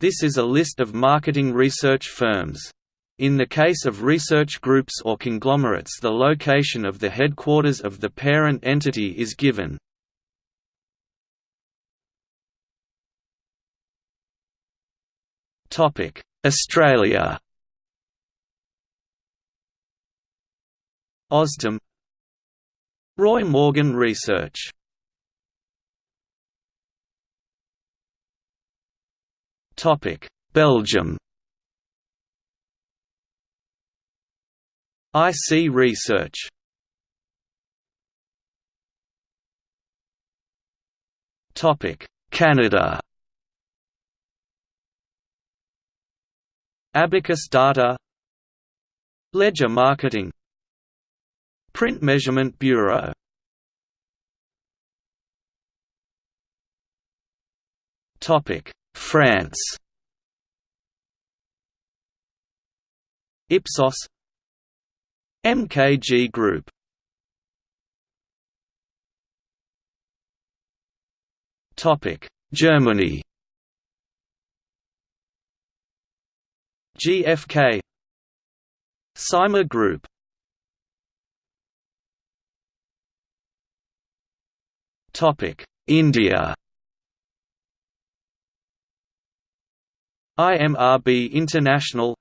This is a list of marketing research firms. In the case of research groups or conglomerates the location of the headquarters of the parent entity is given. Australia Ausdom Roy Morgan Research Belgium IC Research Topic: Canada Abacus Data Leger Marketing Print Measurement Bureau France. Ipsos. MKG Group. Topic Germany. GfK Psyma Group. Topic India IMRB International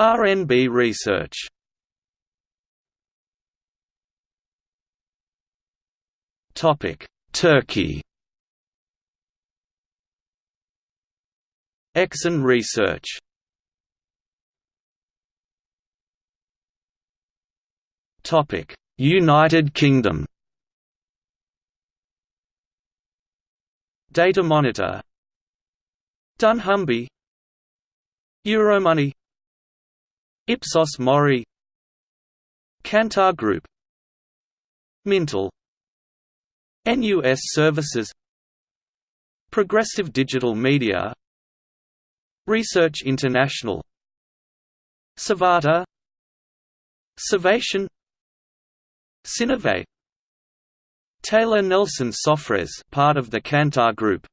RNB Research. Topic Turkey. Exxon Research. Topic United Kingdom. Datamonitor dunnhumby Euromoney Ipsos Mori. Kantar Group. Mintel. NUS Services. Progressive Digital Media. Research International. Savanta. Savation Synovate Taylor Nelson Sofres part of the Kantar Group.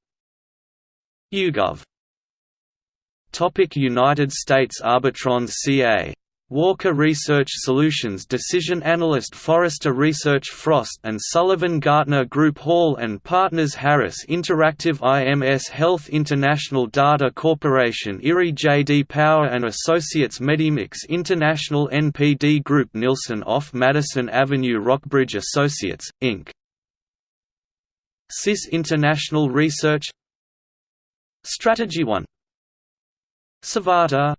YouGov United States Arbitrons CA Walker Research Solutions Decision Analyst Forrester Research Frost and Sullivan Gartner Group Hall and Partners Harris Interactive IMS Health International Data Corporation Erie J.D. Power and Associates Medimix International NPD Group Nielsen off Madison Avenue Rockbridge Associates, Inc. SIS International Research Strategy 1 Savanta